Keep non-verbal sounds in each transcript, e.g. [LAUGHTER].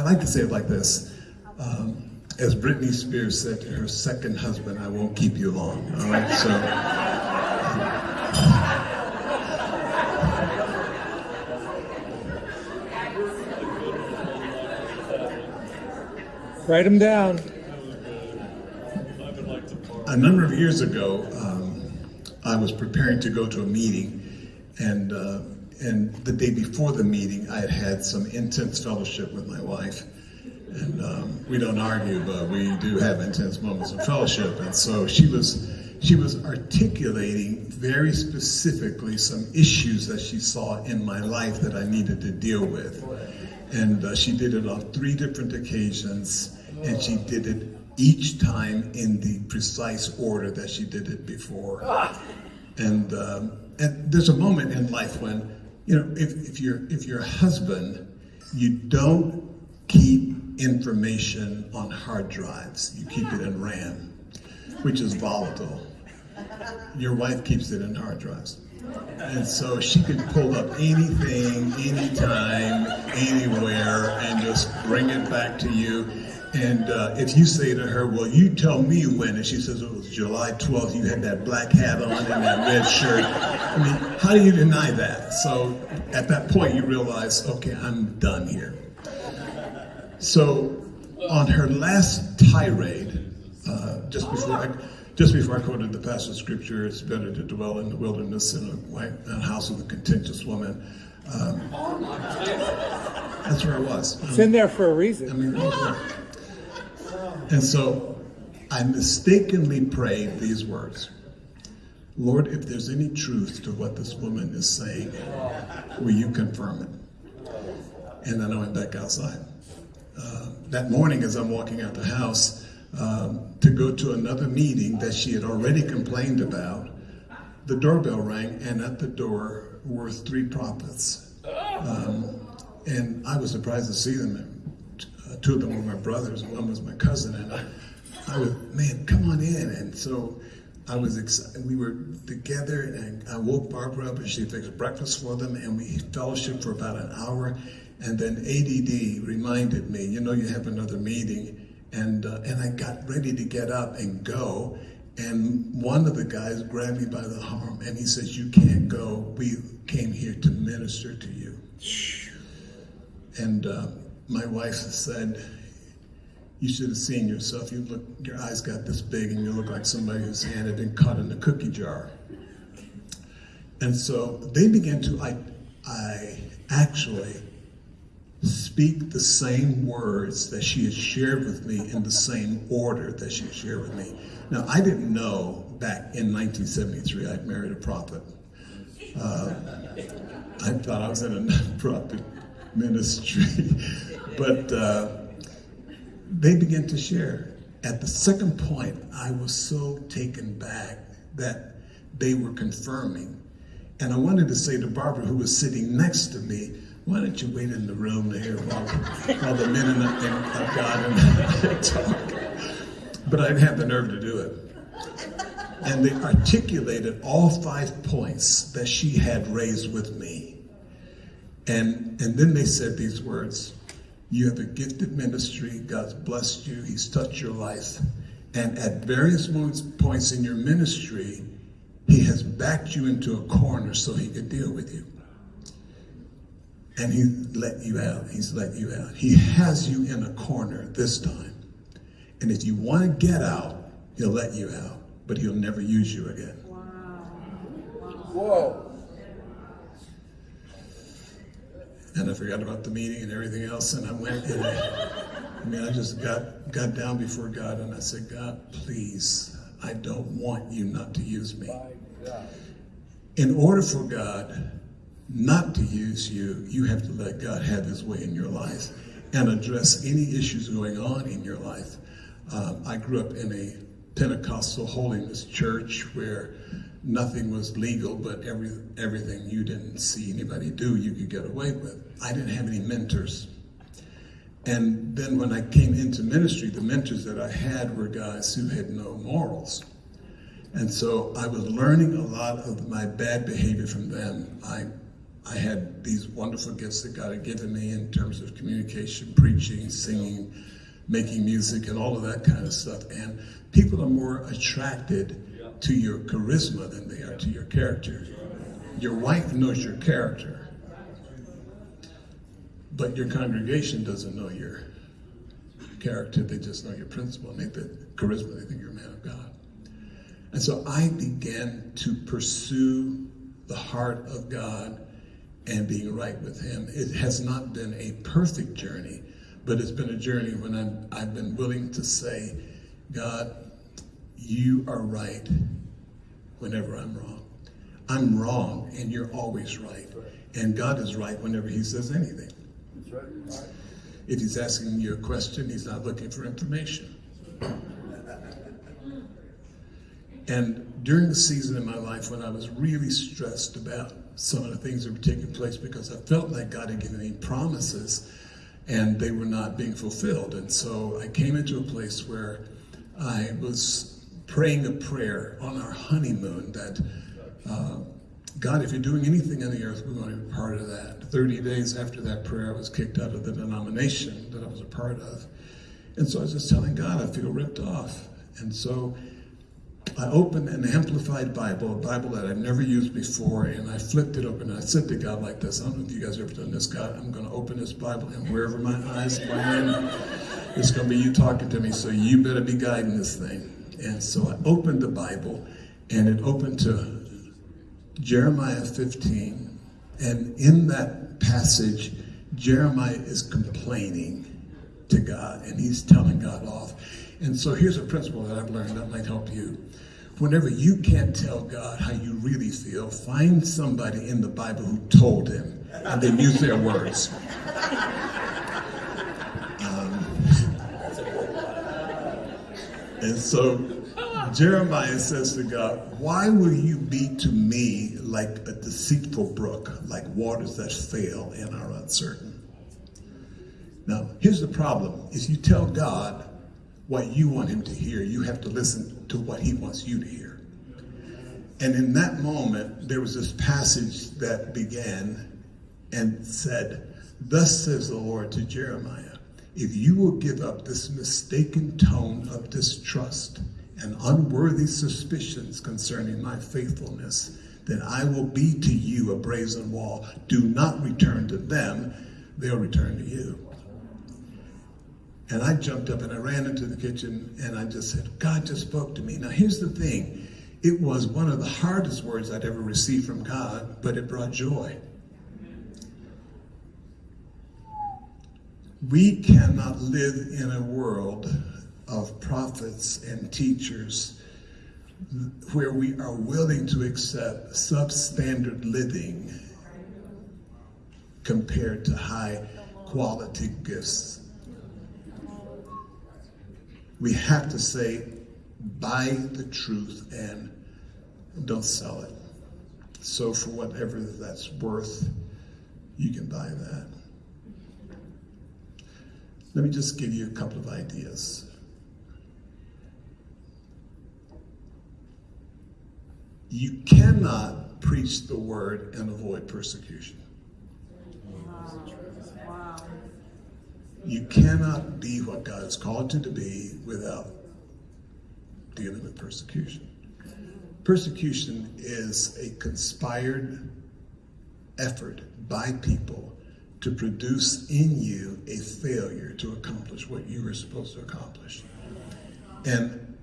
I like to say it like this. Um, as Britney Spears said to her second husband, I won't keep you long. All right, so. Write them down. A number of years ago, um, I was preparing to go to a meeting, and uh, and the day before the meeting, I had had some intense fellowship with my wife. And um, we don't argue, but we do have intense moments of fellowship. And so she was, she was articulating very specifically some issues that she saw in my life that I needed to deal with. And uh, she did it on three different occasions, and she did it each time in the precise order that she did it before. And, um, and there's a moment in life when you know, if, if you're if you're a husband, you don't keep information on hard drives. You keep it in RAM, which is volatile. Your wife keeps it in hard drives. And so she could pull up anything, anytime, anywhere, and just bring it back to you. And uh, if you say to her, well, you tell me when, and she says it was July 12th, you had that black hat on and that red shirt. I mean, how do you deny that? So at that point, you realize, okay, I'm done here. So on her last tirade, uh, just before I, just before I quoted the passage of scripture, it's better to dwell in the wilderness in a, white, a house with a contentious woman. Um, that's where I was. It's in there for a reason. I mean, and so I mistakenly prayed these words Lord, if there's any truth to what this woman is saying, will you confirm it? And then I went back outside. Uh, that morning, as I'm walking out the house um, to go to another meeting that she had already complained about, the doorbell rang, and at the door were three prophets. Um, and I was surprised to see them two of them were my brothers, one was my cousin, and I, I was, man, come on in. And so I was excited. We were together, and I woke Barbara up, and she fixed breakfast for them, and we fellowship for about an hour. And then ADD reminded me, you know, you have another meeting, and uh, and I got ready to get up and go, and one of the guys grabbed me by the arm, and he says, "You can't go. We came here to minister to you." And uh, my wife said, you should have seen yourself. You look, your eyes got this big and you look like somebody whose hand had been caught in a cookie jar. And so they began to, I, I actually speak the same words that she had shared with me in the same order that she shared with me. Now, I didn't know back in 1973 I'd married a prophet. Uh, I thought I was in a prophet ministry. [LAUGHS] but uh, they began to share. At the second point, I was so taken back that they were confirming. And I wanted to say to Barbara, who was sitting next to me, why don't you wait in the room there while, while the men of, of God and talk? But I didn't have the nerve to do it. And they articulated all five points that she had raised with me. And, and then they said these words You have a gifted ministry. God's blessed you. He's touched your life. And at various moments points in your ministry, He has backed you into a corner so He could deal with you. And He let you out. He's let you out. He has you in a corner this time. And if you want to get out, He'll let you out, but He'll never use you again. Wow. Whoa and I forgot about the meeting and everything else. And I went and I, I mean, I just got got down before God and I said, God, please, I don't want you not to use me. In order for God not to use you, you have to let God have his way in your life and address any issues going on in your life. Um, I grew up in a Pentecostal holiness church where nothing was legal, but every, everything you didn't see anybody do, you could get away with. I didn't have any mentors. And then when I came into ministry, the mentors that I had were guys who had no morals. And so I was learning a lot of my bad behavior from them. I I had these wonderful gifts that God had given me in terms of communication, preaching, singing, making music, and all of that kind of stuff. And people are more attracted to your charisma than they are to your character. Your wife knows your character, but your congregation doesn't know your character. They just know your principle. And they think charisma, they think you're a man of God. And so I began to pursue the heart of God and being right with Him. It has not been a perfect journey, but it's been a journey when I'm, I've been willing to say, God, you are right whenever I'm wrong. I'm wrong and you're always right. And God is right whenever He says anything. If He's asking you a question, He's not looking for information. And during the season in my life when I was really stressed about some of the things that were taking place because I felt like God had given me promises and they were not being fulfilled. And so I came into a place where I was praying a prayer on our honeymoon that uh, God, if you're doing anything on the earth, we want to be part of that. 30 days after that prayer, I was kicked out of the denomination that I was a part of. And so I was just telling God, I feel ripped off. And so I opened an amplified Bible, a Bible that I've never used before, and I flipped it open. And I said to God like this, I don't know if you guys have ever done this, God, I'm going to open this Bible, and wherever my eyes land, it's going to be you talking to me, so you better be guiding this thing. And so I opened the Bible, and it opened to Jeremiah 15, and in that passage, Jeremiah is complaining to God, and he's telling God off. And so here's a principle that I've learned that might help you. Whenever you can't tell God how you really feel, find somebody in the Bible who told him, and then use their words. And so Jeremiah says to God, Why will you be to me like a deceitful brook, like waters that fail and are uncertain? Now, here's the problem. If you tell God what you want him to hear, you have to listen to what he wants you to hear. And in that moment, there was this passage that began and said, Thus says the Lord to Jeremiah, if you will give up this mistaken tone of distrust and unworthy suspicions concerning my faithfulness, then I will be to you a brazen wall. Do not return to them, they'll return to you. And I jumped up and I ran into the kitchen and I just said, God just spoke to me. Now, here's the thing it was one of the hardest words I'd ever received from God, but it brought joy. We cannot live in a world of prophets and teachers where we are willing to accept substandard living compared to high quality gifts. We have to say, buy the truth and don't sell it. So for whatever that's worth, you can buy that. Let me just give you a couple of ideas. You cannot preach the word and avoid persecution. You cannot be what God has called you to be without dealing with persecution. Persecution is a conspired effort by people to produce in you a failure to accomplish what you were supposed to accomplish. And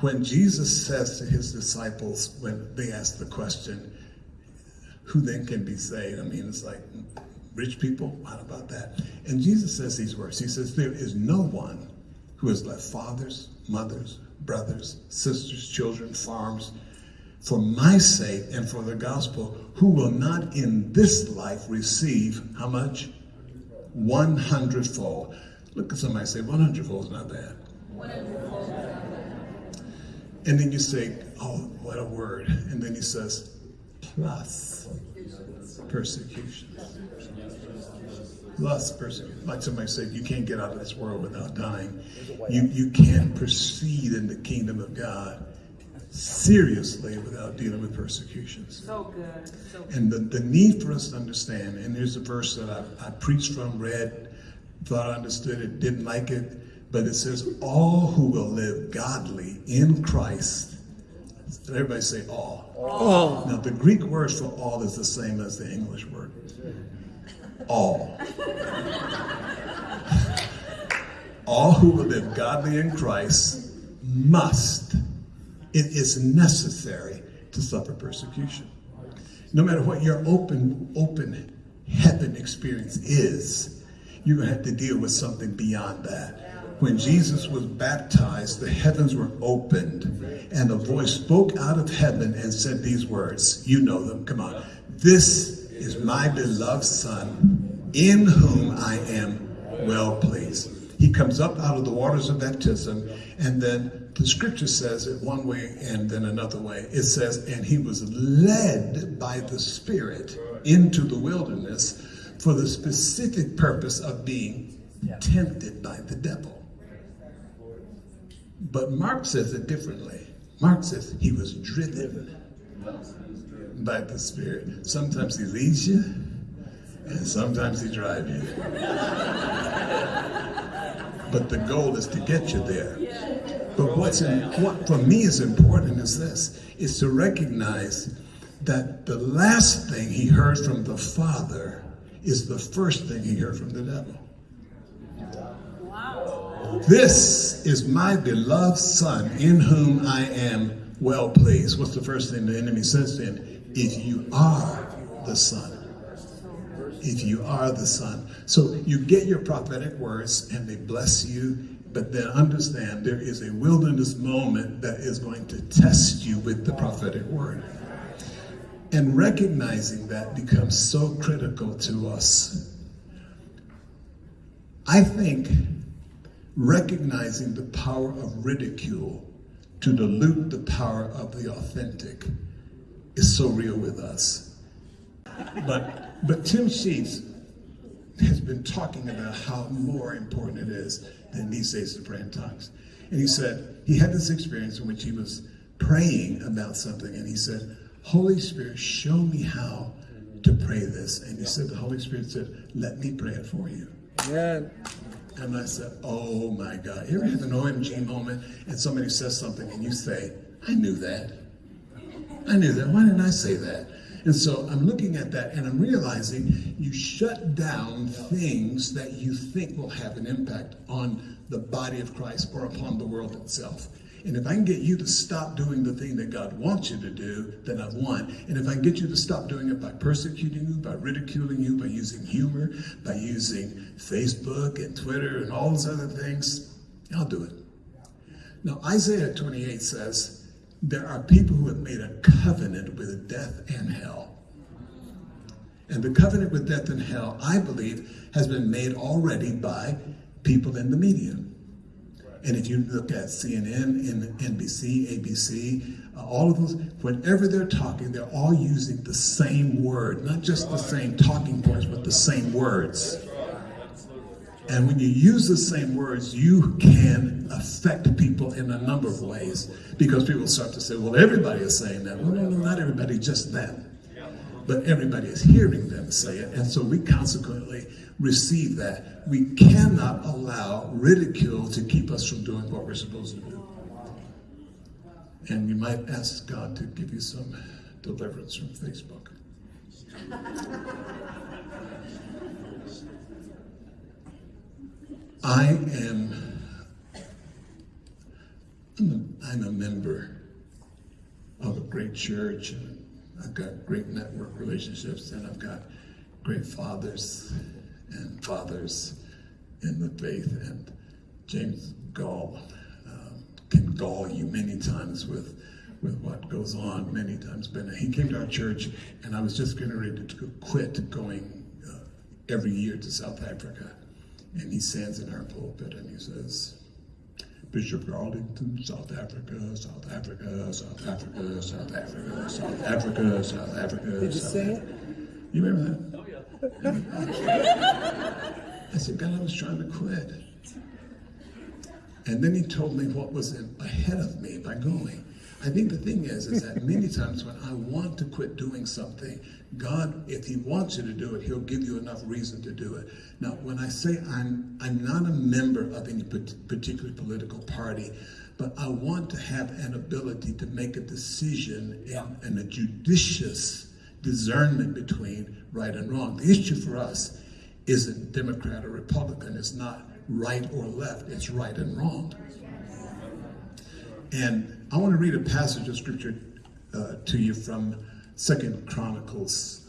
when Jesus says to his disciples, when they ask the question, who then can be saved? I mean, it's like, rich people? What about that? And Jesus says these words. He says, there is no one who has left fathers, mothers, brothers, sisters, children, farms, for my sake and for the gospel, who will not in this life receive how much? 100 fold. Look at somebody say, 100 fold is not bad. And then you say, oh, what a word. And then he says, plus persecution. Plus persecution. Like somebody said, you can't get out of this world without dying. You, you can't proceed in the kingdom of God seriously without dealing with persecutions. So good. So good. And the, the need for us to understand, and there's a verse that I, I preached from, read, thought I understood it, didn't like it, but it says, All who will live godly in Christ. Everybody say all. All. Now, the Greek word for all is the same as the English word. All. [LAUGHS] all who will live godly in Christ must, it is necessary to suffer persecution. No matter what your open, open heaven experience is, you're going to have to deal with something beyond that. When Jesus was baptized, the heavens were opened, and a voice spoke out of heaven and said these words. You know them, come on. This is my beloved Son, in whom I am well pleased. He comes up out of the waters of baptism, and then the scripture says it one way and then another way. It says, and he was led by the Spirit into the wilderness for the specific purpose of being tempted by the devil. But Mark says it differently. Mark says he was driven by the Spirit. Sometimes he leads you, and sometimes he drives you. [LAUGHS] but the goal is to get you there. What's what for me is important is this, is to recognize that the last thing he heard from the Father is the first thing he heard from the devil. wow. This is my beloved son in whom I am well pleased. What's the first thing the enemy says to him? If you are the son. If you are the son. So you get your prophetic words and they bless you, but then understand there is a wilderness moment that is going to test you with the prophetic word. And recognizing that becomes so critical to us. I think recognizing the power of ridicule to dilute the power of the authentic is so real with us. But but Tim Sheets has been talking about how more important it is than these days to pray in tongues. And he said he had this experience in which he was praying about something and he said, Holy Spirit, show me how to pray this. And he said, the Holy Spirit said, let me pray it for you. Amen. And I said, oh my God. You ever have an OMG moment and somebody says something and you say, I knew that. I knew that. Why didn't I say that? And so I'm looking at that and I'm realizing you shut down things that you think will have an impact on the body of Christ or upon the world itself. And if I can get you to stop doing the thing that God wants you to do, then I've won. And if I can get you to stop doing it by persecuting you, by ridiculing you, by using humor, by using Facebook and Twitter and all those other things, I'll do it. Now, Isaiah 28 says, there are people who have made a covenant with death and hell. And the covenant with death and hell, I believe, has been made already by people in the media. And if you look at CNN, NBC, ABC, uh, all of those, whenever they're talking, they're all using the same word, not just the same talking points, but the same words. And when you use the same words, you can affect people in a number of ways because people start to say, well, everybody is saying that. Well, no, no, not everybody, just them. But everybody is hearing them say it. And so we consequently receive that. We cannot allow ridicule to keep us from doing what we're supposed to do. And you might ask God to give you some deliverance from Facebook. [LAUGHS] I am I'm a, I'm a member of a great church. And I've got great network relationships and I've got great fathers and fathers in the faith. And James Goll um, can gall you many times with with what goes on. Many times but he came to our church and I was just getting ready to quit going uh, every year to South Africa and he stands in our pulpit and he says, Bishop Garlington, South Africa, South Africa, South Africa, South Africa, South Africa, South Africa. Did you South say Africa. it? You remember that? Oh, yeah. I said, God, I was trying to quit. And then he told me what was ahead of me by going. I think the thing is, is that many times when I want to quit doing something, God, if He wants you to do it, He'll give you enough reason to do it. Now, when I say I'm, I'm not a member of any particular political party, but I want to have an ability to make a decision and, and a judicious discernment between right and wrong. The issue for us isn't Democrat or Republican. It's not right or left. It's right and wrong. And I want to read a passage of scripture uh, to you from Second Chronicles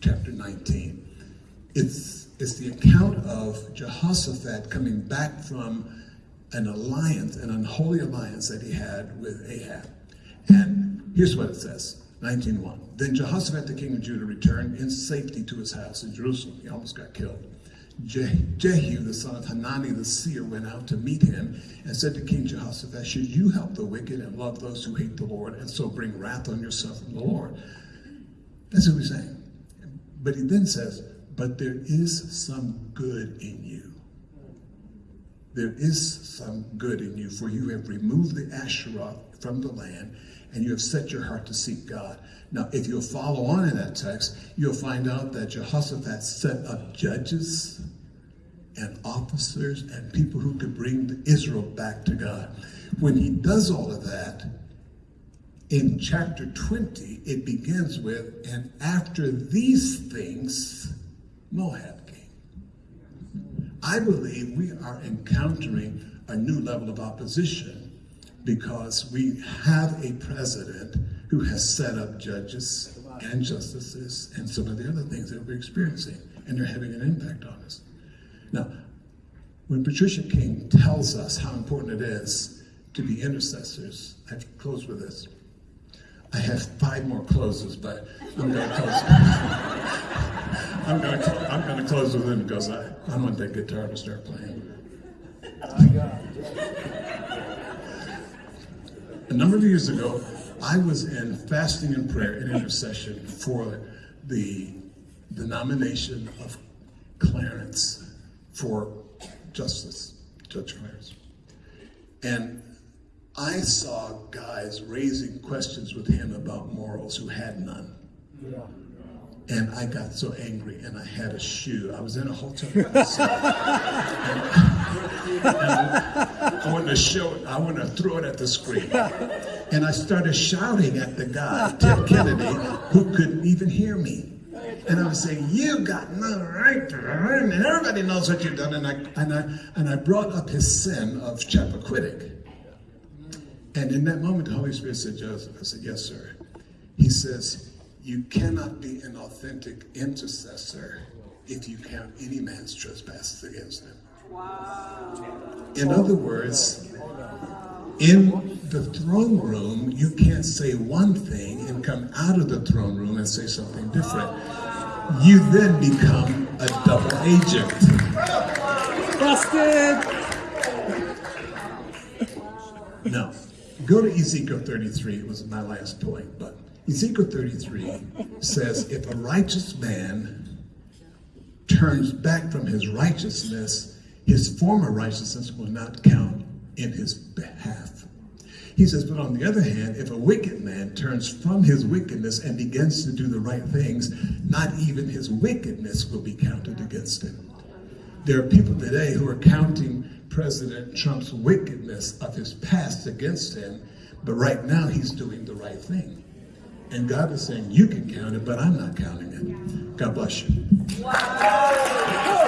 chapter 19. It's, it's the account of Jehoshaphat coming back from an alliance, an unholy alliance that he had with Ahab. And here's what it says, 19.1. Then Jehoshaphat, the king of Judah, returned in safety to his house in Jerusalem. He almost got killed. Jehu, the son of Hanani the seer, went out to meet him and said to King Jehoshaphat, Should you help the wicked and love those who hate the Lord, and so bring wrath on yourself from the Lord? That's what he's saying. But he then says, But there is some good in you. There is some good in you, for you have removed the Asherah from the land, and you have set your heart to seek God. Now, if you'll follow on in that text, you'll find out that Jehoshaphat set up judges and officers and people who could bring Israel back to God. When he does all of that, in chapter 20, it begins with, and after these things, Moab. I believe we are encountering a new level of opposition because we have a president who has set up judges and justices and some of the other things that we're experiencing, and they're having an impact on us. Now, when Patricia King tells us how important it is to be intercessors, I have to close with this. I have five more closes, but I'm going to close. [LAUGHS] I'm going to I'm to close with him because I, I want that guitar to start playing. A number of years ago, I was in fasting and prayer and intercession for the, the nomination of Clarence for justice, Judge Clarence. And I saw guys raising questions with him about morals who had none. Yeah. And I got so angry and I had a shoe. I was in a hotel. [LAUGHS] and I wanted to show it, I wanted to throw it at the screen. And I started shouting at the guy, Ted Kennedy, who couldn't even hear me. And I was saying, you got no right to and everybody knows what you've done. And I, and I, and I brought up his sin of Chappaquiddick. And in that moment, the Holy Spirit said, Joseph, I said, yes, sir. He says, you cannot be an authentic intercessor if you count any man's trespasses against him. Wow. In other words, in the throne room, you can't say one thing and come out of the throne room and say something different. You then become a double agent. Busted! Now, go to Ezekiel 33. It was my last point, but Ezekiel 33 says, if a righteous man turns back from his righteousness, his former righteousness will not count in his behalf. He says, but on the other hand, if a wicked man turns from his wickedness and begins to do the right things, not even his wickedness will be counted against him. There are people today who are counting President Trump's wickedness of his past against him, but right now he's doing the right thing. And God is saying, you can count it, but I'm not counting it. God bless you. Wow.